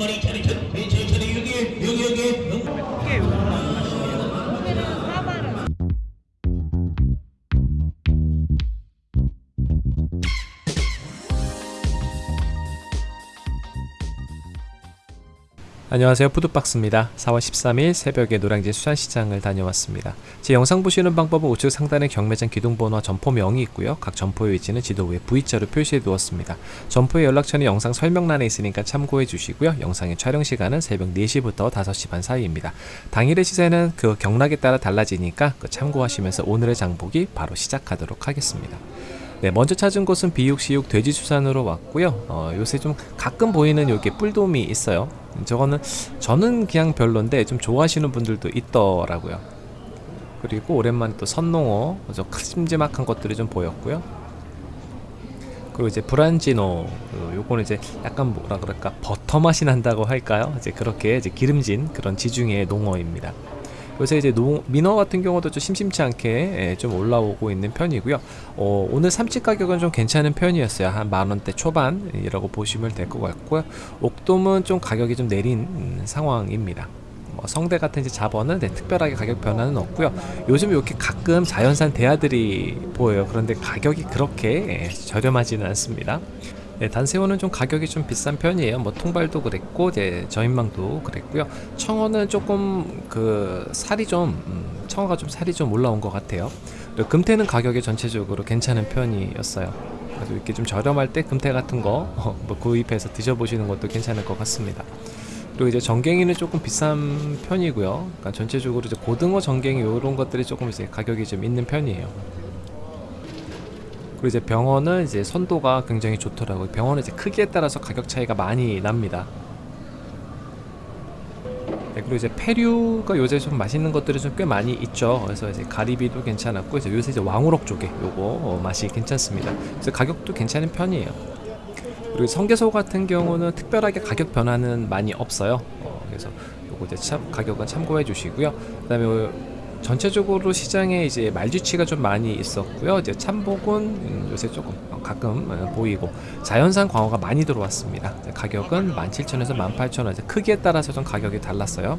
পরীক্ষা 안녕하세요. 푸드박스입니다. 4월 13일 새벽에 노량진 수산시장을 다녀왔습니다. 제 영상 보시는 방법은 우측 상단에 경매장 기둥번호와 점포명이 있고요. 각 점포의 위치는 지도 위에 V자로 표시해 두었습니다. 점포의 연락처는 영상 설명란에 있으니까 참고해 주시고요. 영상의 촬영 시간은 새벽 4시부터 5시 반 사이입니다. 당일의 시세는 그 경락에 따라 달라지니까 그 참고하시면서 오늘의 장보기 바로 시작하도록 하겠습니다. 네, 먼저 찾은 곳은 비육시육 돼지수산으로 왔고요. 어, 요새 좀 가끔 보이는 여기 뿔돔이 있어요. 저거는 저는 그냥 별론데 좀 좋아하시는 분들도 있더라고요. 그리고 오랜만에 또 선농어, 저 큼지막한 것들이 좀 보였고요. 그리고 이제 브란지노, 그 요거는 이제 약간 뭐라 그럴까 버터 맛이 난다고 할까요? 이제 그렇게 이제 기름진 그런 지중해 농어입니다. 요새 이제 농, 민어 같은 경우도 좀 심심치 않게 예, 좀 올라오고 있는 편이고요. 어, 오늘 삼치 가격은 좀 괜찮은 편이었어요. 한 만원대 초반이라고 보시면 될 것 같고요. 옥돔은 좀 가격이 좀 내린 음, 상황입니다. 뭐 성대 같은 이제 잡어는 네, 특별하게 가격 변화는 없고요. 요즘 이렇게 가끔 자연산 대하들이 보여요. 그런데 가격이 그렇게 예, 저렴하지는 않습니다. 네, 단새우는 좀 가격이 좀 비싼 편이에요. 뭐 통발도 그랬고 이제 저인망도 그랬고요. 청어는 조금 그 살이 좀 음, 청어가 좀 살이 좀 올라온 것 같아요. 금태는 가격이 전체적으로 괜찮은 편이었어요. 그래서 이렇게 좀 저렴할 때 금태 같은 거 뭐 구입해서 드셔보시는 것도 괜찮을 것 같습니다. 그리고 이제 전갱이는 조금 비싼 편이고요. 그러니까 전체적으로 이제 고등어, 전갱이 이런 것들이 조금 이제 가격이 좀 있는 편이에요. 그리고 이제 병원은 이제 선도가 굉장히 좋더라고요. 병원은 이제 크기에 따라서 가격 차이가 많이 납니다. 네, 그리고 이제 페류가 요새 좀 맛있는 것들이 좀 꽤 많이 있죠. 그래서 이제 가리비도 괜찮았고 이제 요새 이제 왕우럭 쪽에 요거 어, 맛이 괜찮습니다. 그래서 가격도 괜찮은 편이에요. 그리고 성게소 같은 경우는 특별하게 가격 변화는 많이 없어요. 어, 그래서 요거 이제 참 가격은 참고해 주시고요. 그 다음에 전체적으로 시장에 이제 말쥐치가 좀 많이 있었고요. 이제 참복은 음, 요새 조금 가끔 어, 보이고 자연산 광어가 많이 들어왔습니다. 가격은 17,000원에서 18,000원. 크기에 따라서 좀 가격이 달랐어요.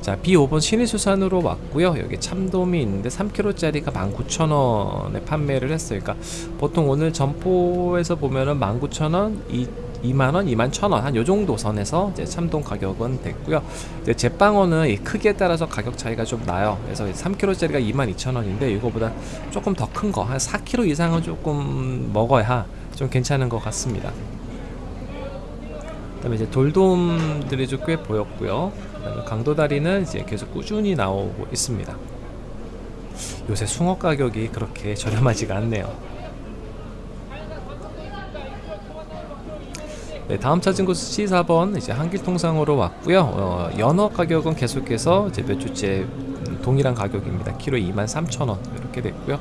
자, B5번 신의수산으로 왔고요. 여기 참돔이 있는데 3kg짜리가 19,000원에 판매를 했어요. 그러니까 보통 오늘 점포에서 보면은 19,000원, 이 2만원, 2만 1천원 한 요정도 선에서 이제 참돔 가격은 됐고요. 이제 제빵어는 이 크기에 따라서 가격 차이가 좀 나요. 그래서 3kg짜리가 2만 2천원인데 이거보다 조금 더 큰 거 한 4kg 이상은 조금 먹어야 좀 괜찮은 것 같습니다. 그 다음에 이제 돌돔들이 좀 꽤 보였고요. 그다음에 강도다리는 이제 계속 꾸준히 나오고 있습니다. 요새 숭어 가격이 그렇게 저렴하지가 않네요 네, 다음 찾은 곳은 C4번 이제 한길통상으로 왔고요. 어, 연어 가격은 계속해서 이제 몇 주째 음, 동일한 가격입니다. 키로 23,000원 이렇게 됐고요.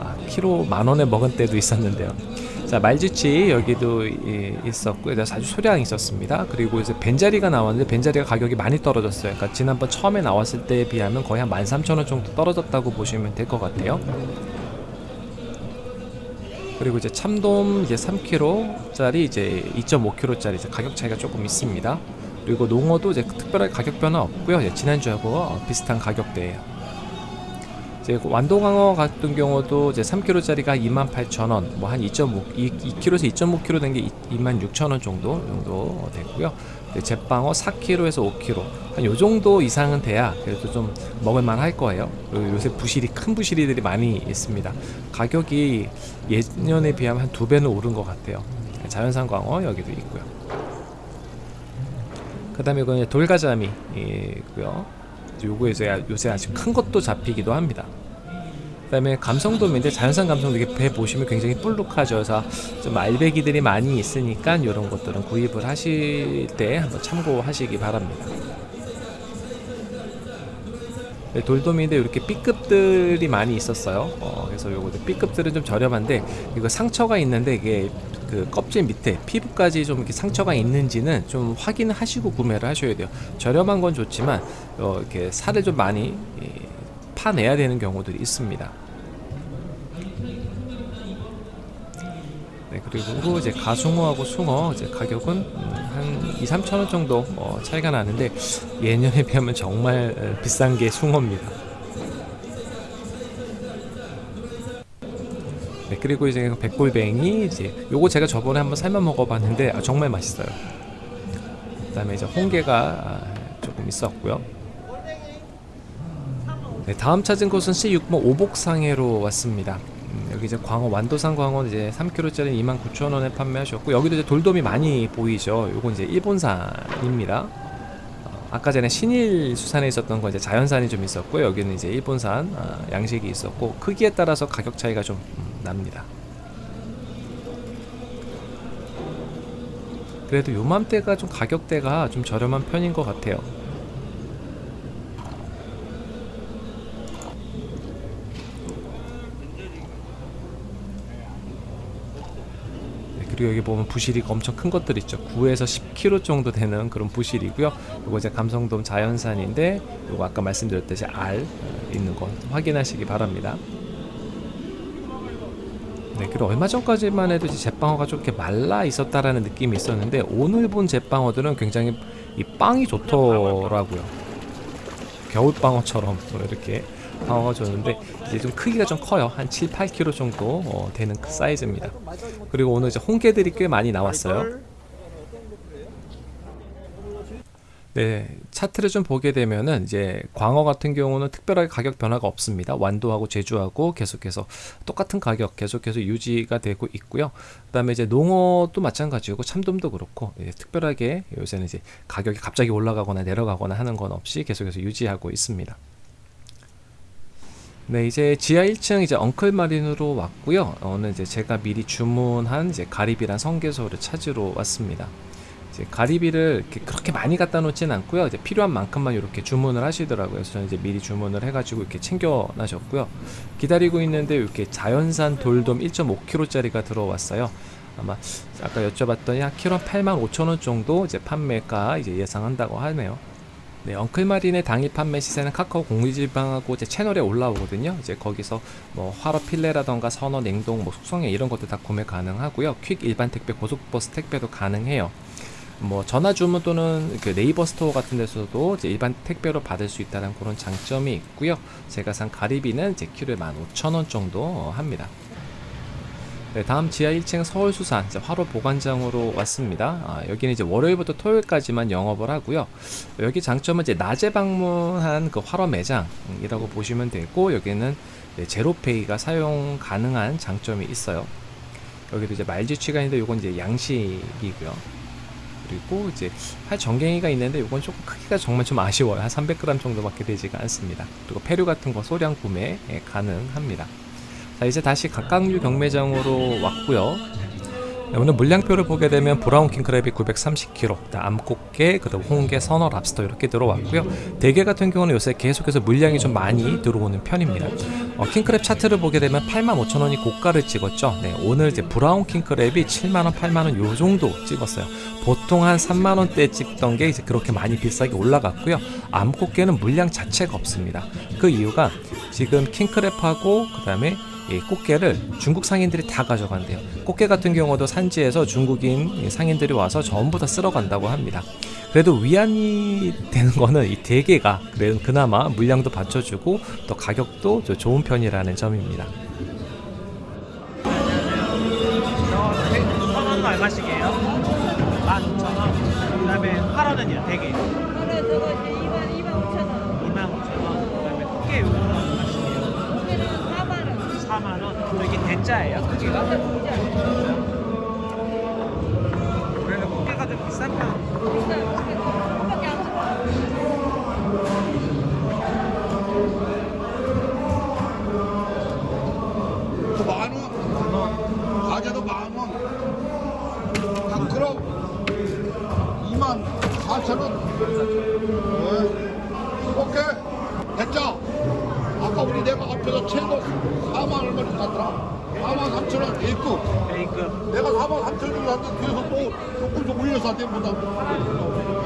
아, 키로 만 원에 먹은 때도 있었는데요. 자 말지치 여기도 예, 있었고요. 아주 소량 있었습니다. 그리고 이제 벤자리가 나왔는데 벤자리가 가격이 많이 떨어졌어요. 그러니까 지난번 처음에 나왔을 때에 비하면 거의 한 13,000원 정도 떨어졌다고 보시면 될 것 같아요. 그리고 이제 참돔 이제 3kg짜리 이제 2.5kg짜리 이제 가격 차이가 조금 있습니다. 그리고 농어도 이제 특별하게 가격 변화 없고요. 지난주하고 비슷한 가격대예요. 이제 완도광어 같은 경우도 이제 3kg짜리가 28,000원, 뭐 한 2.5, 2kg에서 2.5kg 된 게 26,000원 정도 정도 됐고요. 제빵어 4kg에서 5kg 한 요 정도 이상은 돼야 그래도 좀 먹을만 할 거예요. 요새 부실이 큰 부실이들이 많이 있습니다. 가격이 예년에 비하면 한 두 배는 오른 것 같아요. 자연산 광어 여기도 있고요. 그 다음에 이건 돌가자미고요. 요거 이제 요새 아주 큰 것도 잡히기도 합니다. 그 다음에 감성돔인데 자연산 감성돔 이게 배 보시면 굉장히 볼록하죠. 그래서 좀 알배기들이 많이 있으니까 이런 것들은 구입을 하실 때 한번 참고하시기 바랍니다. 네, 돌돔인데 이렇게 B급들이 많이 있었어요. 어, 그래서 요거 B급들은 좀 저렴한데 이거 상처가 있는데 이게 그 껍질 밑에 피부까지 좀 이렇게 상처가 있는지는 좀 확인하시고 구매를 하셔야 돼요. 저렴한 건 좋지만 어, 이렇게 살을 좀 많이 파내야 되는 경우들이 있습니다. 그리고 이제 가숭어하고 숭어 이제 가격은 음, 한 2, 3천 원 정도 어, 차이가 나는데 예년에 비하면 정말 어, 비싼 게 숭어입니다. 네, 그리고 이제 백골뱅이 이제 요거 제가 저번에 한번 삶아 먹어봤는데 아, 정말 맛있어요. 그 다음에 이제 홍게가 아, 조금 있었고요. 네, 다음 찾은 곳은 C6번 오복상해로 왔습니다. 음, 여기 이제 광어 완도산 광어 이제 3kg짜리 29,000원에 판매하셨고 여기도 이제 돌돔이 많이 보이죠. 요건 이제 일본산입니다. 어, 아까 전에 신일 수산에 있었던 건 이제 자연산이 좀 있었고 여기는 이제 일본산 아, 양식이 있었고 크기에 따라서 가격 차이가 좀 음, 납니다. 그래도 요맘때가 좀 가격대가 좀 저렴한 편인 것 같아요. 그리고 여기 보면 부실이 엄청 큰 것들 있죠. 9에서 10kg 정도 되는 그런 부실이고요. 이거 이제 감성돔 자연산인데 이거 아까 말씀드렸듯이 알 어, 있는 거 확인하시기 바랍니다. 네, 그리고 얼마 전까지만 해도 제빵어가 좀 이렇게 말라 있었다라는 느낌이 있었는데 오늘 본 제빵어들은 굉장히 이 빵이 좋더라고요. 겨울방어처럼 또 이렇게 좋는데 이제 좀 크기가 좀 커요. 한 7, 8kg 정도 어, 되는 그 사이즈입니다. 그리고 오늘 이제 홍게들이 꽤 많이 나왔어요. 네, 차트를 좀 보게 되면은 이제 광어 같은 경우는 특별하게 가격 변화가 없습니다. 완도하고 제주하고 계속해서 똑같은 가격 계속해서 유지가 되고 있고요. 그다음에 이제 농어도 마찬가지고 참돔도 그렇고 예, 특별하게 요새는 이제 가격이 갑자기 올라가거나 내려가거나 하는 건 없이 계속해서 유지하고 있습니다. 네, 이제 지하 1층 이제 엉클 마린으로 왔고요. 오늘 이제 제가 미리 주문한 이제 가리비란 성게소를 찾으러 왔습니다. 이제 가리비를 그렇게 많이 갖다 놓지는 않고요. 이제 필요한 만큼만 이렇게 주문을 하시더라고요. 그래서 저는 이제 미리 주문을 해가지고 이렇게 챙겨 놔셨고요. 기다리고 있는데 이렇게 자연산 돌돔 1.5kg짜리가 들어왔어요. 아마 아까 여쭤봤더니 한 킬로 8만 5천 원 정도 이제 판매가 이제 예상한다고 하네요. 네, 엉클마린의 당일 판매 시세는 카카오 공유지방하고 이제 채널에 올라오거든요. 이제 거기서 뭐 활어 필레라던가 선어, 냉동, 뭐 숙성회 이런 것도 다 구매 가능하고요. 퀵 일반 택배, 고속버스 택배도 가능해요. 뭐 전화 주문 또는 그 네이버 스토어 같은 데서도 이제 일반 택배로 받을 수 있다는 그런 장점이 있고요. 제가 산 가리비는 이제 키로에 15,000원 정도 어, 합니다. 네, 다음 지하 1층 서울수산 활어 보관장으로 왔습니다. 아, 여기는 이제 월요일부터 토요일까지만 영업을 하고요. 여기 장점은 이제 낮에 방문한 그 화로 매장이라고 보시면 되고 여기는 제로페이가 사용 가능한 장점이 있어요. 여기도 이제 말지취가 있는데 요건 이제 양식이고요. 그리고 이제 팔 정갱이가 있는데 요건 조금 크기가 정말 좀 아쉬워요. 한 300g 정도밖에 되지가 않습니다. 그리고 폐류 같은 거 소량 구매 예, 가능합니다. 자 이제 다시 각각류 경매장으로 왔고요. 네, 오늘 물량표를 보게 되면 브라운 킹크랩이 930kg, 암꽃게, 그다음 홍게, 선어, 랍스터 이렇게 들어왔고요. 대게 같은 경우는 요새 계속해서 물량이 좀 많이 들어오는 편입니다. 어, 킹크랩 차트를 보게 되면 85,000원이 고가를 찍었죠. 네, 오늘 이제 브라운 킹크랩이 7만원, 8만원 요 정도 찍었어요. 보통 한 3만원대 찍던 게 이제 그렇게 많이 비싸게 올라갔고요. 암꽃게는 물량 자체가 없습니다. 그 이유가 지금 킹크랩하고 그 다음에 이 꽃게를 중국 상인들이 다 가져간대요. 꽃게 같은 경우도 산지에서 중국인 상인들이 와서 전부 다 쓸어간다고 합니다. 그래도 위안이 되는 거는 이 대게가 그나마 물량도 받쳐주고 또 가격도 좀 좋은 편이라는 점입니다. 저 선원은 얼마씩이에요? 16,000원. 그 다음에 8원은요, 대게. 오늘 저거 이제 2만 2만 5천 원. 25,000원. 그다음에 꽃게 요거는 얼마씩이에요? 고기는 4만 원. 4만 원. 이게 대짜예요, 크기가? 그래도 꽃게가 좀 비싼 편. 비싸. 그거밖에 안 줘. 그만 원, 과자도 만 원, 닭크롭 2만 4천 원. 네. 오케이, 됐죠? 아까 우리 내가 앞에서 최고 4만 얼마를 샀더라. 4만 3천 원 A급. A급. 내가 4만 3천 원 샀는데 뒤에서 또 조금 좀 올려서 한대 보다.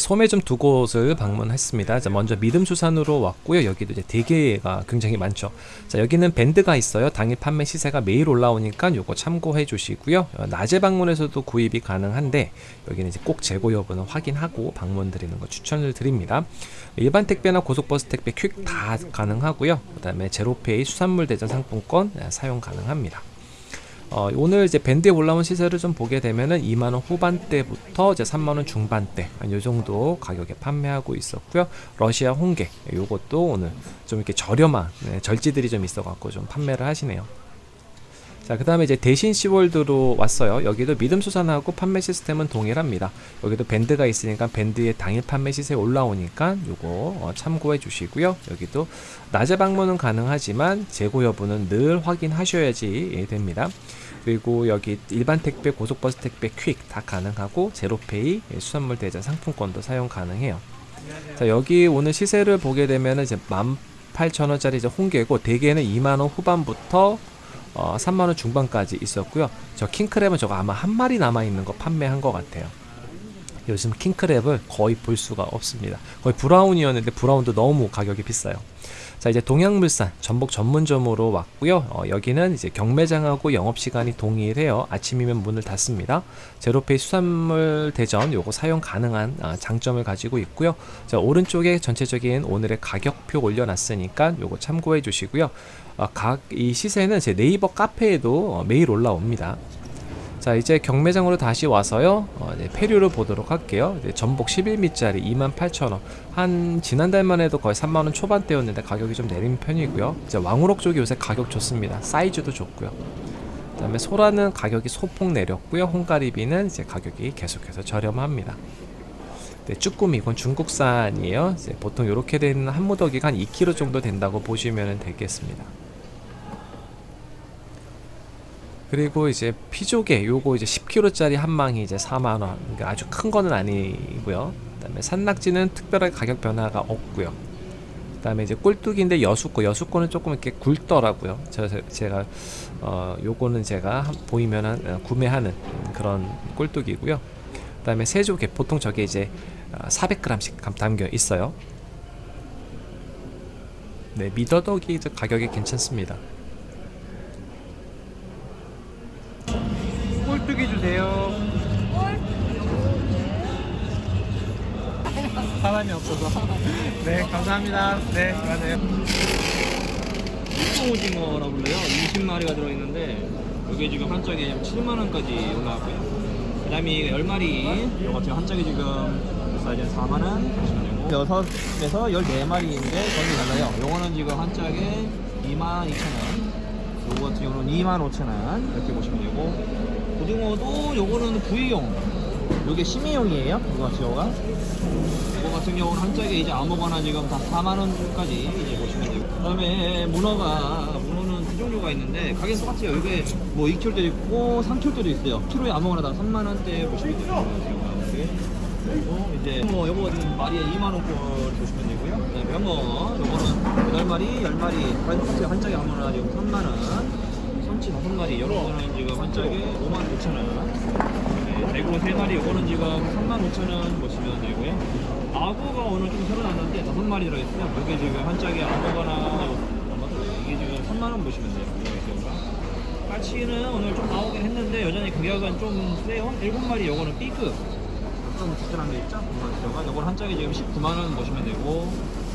소매 좀두 곳을 방문했습니다. 자, 먼저 믿음수산으로 왔고요. 여기도 이제 대게가 굉장히 많죠. 자, 여기는 밴드가 있어요. 당일 판매 시세가 매일 올라오니까 요거 참고해 주시고요. 어, 낮에 방문해서도 구입이 가능한데 여기는 이제 꼭 재고 여부는 확인하고 방문 드리는 거 추천을 드립니다. 일반 택배나 고속버스 택배 퀵 다 가능하고요. 그 다음에 제로페이 수산물 대전 상품권 아, 사용 가능합니다. 어, 오늘 이제 밴드에 올라온 시세를 좀 보게 되면은 2만원 후반대부터 이제 3만원 중반대 한요 정도 가격에 판매하고 있었고요. 러시아 홍게 요것도 오늘 좀 이렇게 저렴한 네, 절지들이 좀 있어 갖고 좀 판매를 하시네요. 자, 그 다음에 이제 대신 시월드로 왔어요. 여기도 믿음 수산하고 판매 시스템은 동일합니다. 여기도 밴드가 있으니까 밴드의 당일 판매 시세 올라오니까 요거 어, 참고해 주시고요. 여기도 낮에 방문은 가능하지만 재고 여부는 늘 확인하셔야지 예, 됩니다. 그리고 여기 일반 택배, 고속버스 택배 퀵 다 가능하고 제로페이 예, 수산물 대전 상품권도 사용 가능해요. 자, 여기 오늘 시세를 보게 되면은 이제 18,000원짜리 이제 홍게고 대게는 2만 원 후반부터 어, 3만원 중반까지 있었고요. 저 킹크랩은 저거 아마 한 마리 남아있는 거 판매한 것 같아요. 요즘 킹크랩을 거의 볼 수가 없습니다. 거의 브라운이었는데 브라운도 너무 가격이 비싸요. 자 이제 동양물산 전복 전문점으로 왔고요. 어, 여기는 이제 경매장하고 영업시간이 동일해요. 아침이면 문을 닫습니다. 제로페이 수산물 대전 요거 사용 가능한 아, 장점을 가지고 있고요. 자 오른쪽에 전체적인 오늘의 가격표 올려놨으니까 요거 참고해 주시고요. 어, 각이 시세는 제 네이버 카페에도 어, 매일 올라옵니다. 자 이제 경매장으로 다시 와서요. 어, 네, 페류를 보도록 할게요. 네, 전복 11미짜리 28,000원. 한 지난달만 해도 거의 3만원 초반대였는데 가격이 좀 내린 편이고요. 이제 왕우럭 쪽이 요새 가격 좋습니다. 사이즈도 좋고요. 그 다음에 소라는 가격이 소폭 내렸고요. 홍가리비는 이제 가격이 계속해서 저렴합니다. 네, 쭈꾸미 이건 중국산이에요. 보통 이렇게 되는 한 무더기가 한 2kg 정도 된다고 보시면 되겠습니다 그리고 이제 피조개 요거 이제 10kg짜리 한 망이 이제 4만 원. 그러니까 아주 큰 거는 아니고요. 그 다음에 산낙지는 특별하게 가격 변화가 없고요. 그 다음에 이제 꿀뚝인데 여수거 여수거는 조금 이렇게 굵더라고요. 저 제가 어 요거는 제가 한- 보이면은 어, 구매하는 그런 꿀뚝이고요. 그 다음에 새조개 보통 저게 이제 400g씩 담겨 있어요. 네 미더덕이 가격이 괜찮습니다. 사람이 없어서. 네, 감사합니다. 네, 가세요. 일종 오징어라고 불러요. 20마리가 들어있는데 이게 지금 한 짝에 7만 원까지 올라왔고요. 그 다음에 10마리 이거 지금 한 짝에 지금 사이즈는 4만 원 보시면 되고 6에서 14마리인데 전이 달라요. 요거는 지금 한 짝에 2만 2천 원. 요거 같은 경우는 2만 5천 원 이렇게 보시면 되고 고등어도 요거는 부위용 요게 심의용이에요. 이거 같은 경우가 이거 같은 경우는 한 짝에 이제 아무거나 지금 다 4만 원까지 이제 보시면 되고 그 다음에 문어가 문어는 두 종류가 있는데 가격 똑같아요. 이게 뭐 2kg도 있고 3kg도 있어요. 키로에 아무거나 다 3만 원대 보시면 돼요. 그리고 이제 뭐 요거 마리에 2만 원꼴 보시면 되고요. 그다음에 병어 요거는 8마리, 10마리 한, 한 짝에 아무거나 지금 3만 원. 참치 5마리 이런 거는 지금 한 짝에 5만 5천 원. 네, 대구 3마리 요거는 지금 3만 5천 원 보시면 되고요. 아구가 오늘 좀 새로 나왔는데 5마리 들어있어요. 이게 지금 한 짝에 아무거나 이게 지금 3만 원 보시면 돼요. 까치는 오늘 좀 나오긴 했는데 여전히 가격은 좀 세요. 7마리 요거는 B급. 좀 특별한 게 있죠? 요건 한 짝에 지금 19만 원 보시면 되고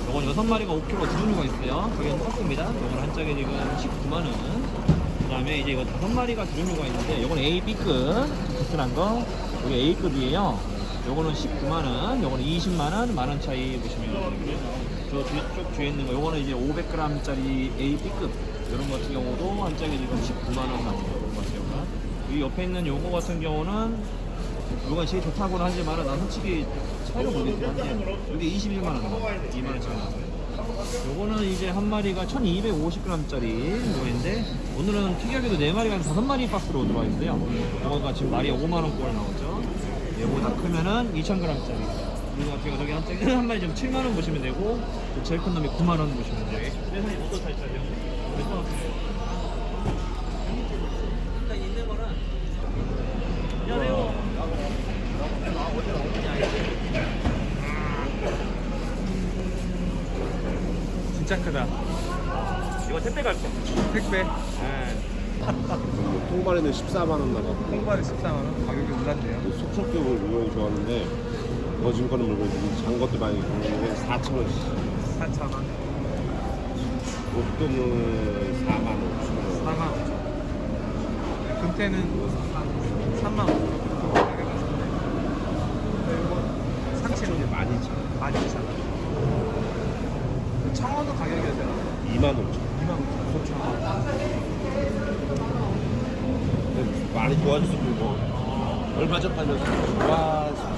요건 6마리가 5kg 두 종류가 있어요. 가격은 똑같습니다. 요건 한 짝에 지금 19만 원. 그 다음에 이제 이거 다섯 마리가 두 종류가 있는데 요건 A, B급 비슷한 거. 요게 A급이에요. 요거는 19만원 요거는 20만원 만원 차이 보시면 되고요. 저 뒤쪽 뒤에 있는 거 요거는 이제 500g짜리 A, B급. 이런 거 같은 경우도 한 짝에 지금 19만원 나옵니다 요거 같은 경우가 이 옆에 있는 요거 같은 경우는 요건 제일 좋다고는 하지만 난 솔직히 차이를 모르겠긴 한데 이게 21만원 2만원 차이 나요 요거는 이제 한 마리가 1250g짜리 거인데 오늘은 특이하게도 4마리가 5마리 박스로 들어와 있어요. 요거가 지금 마리에 5만원 꼴 나오죠. 얘보다 크면은 2000g짜리. 이거 같은 경우 저기 한, 한 마리 좀 7만원 보시면 되고 그 제일 큰 놈이 9만원 보시면 돼요. 그래서 어떤 사이즈 차죠? 그래서 일단 있는 거는 안녕하세요 택배 갈게. 택배. 네. 통발에는 14만 원 나가고 홍발에 14만 원. 가격이 올랐네요. 속속격을 물건이 좋았는데 거진 거는 물건이 장 것도 많이 있는데 4천 원씩 4천 원. 옷도는 4만 원, 5천 원 4만 5천 원. 금태는 3만 5천 원. 이거 상체는 많이 차 12,000원. 청어도 가격이 되나? 2만 5천 원 25,000원. 근데 많이 좋아졌어 그리고 얼마 전 팔면서 와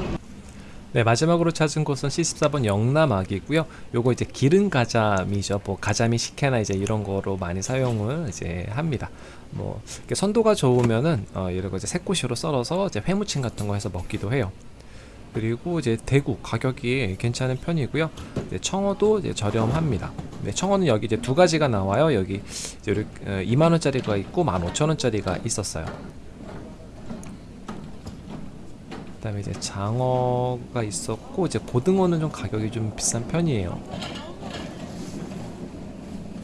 네, 마지막으로 찾은 곳은 C14번 영남악이고요. 요거 이제 기른 가자미죠. 뭐 가자미 식혜나 이제 이런 거로 많이 사용을 이제 합니다. 뭐 선도가 좋으면은 어, 이런 거 이제 새꼬시로 썰어서 이제 회무침 같은 거 해서 먹기도 해요. 그리고 이제 대구 가격이 괜찮은 편이고요. 청어도 이제 저렴합니다. 네, 청어는 여기 이제 두 가지가 나와요. 여기 이제 이렇게, 어, 2만 원짜리가 있고 15,000원짜리가 있었어요. 그 다음에 이제 장어가 있었고 이제 고등어는 좀 가격이 좀 비싼 편이에요.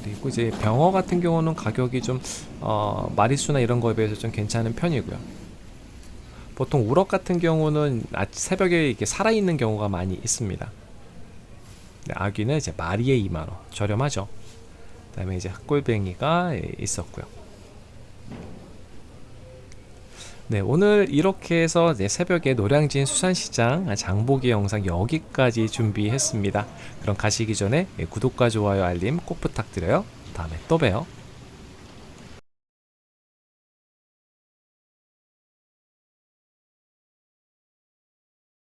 그리고 이제 병어 같은 경우는 가격이 좀 어, 마리수나 이런 거에 비해서 좀 괜찮은 편이고요. 보통 우럭 같은 경우는 아, 새벽에 이렇게 살아 있는 경우가 많이 있습니다. 네, 아귀는 이제 마리에 2만 원 저렴하죠. 그 다음에 이제 흑골뱅이가 예, 있었고요. 네, 오늘 이렇게 해서 새벽에 노량진 수산시장 장보기 영상 여기까지 준비했습니다. 그럼 가시기 전에 구독과 좋아요 알림 꼭 부탁드려요. 다음에 또 봬요.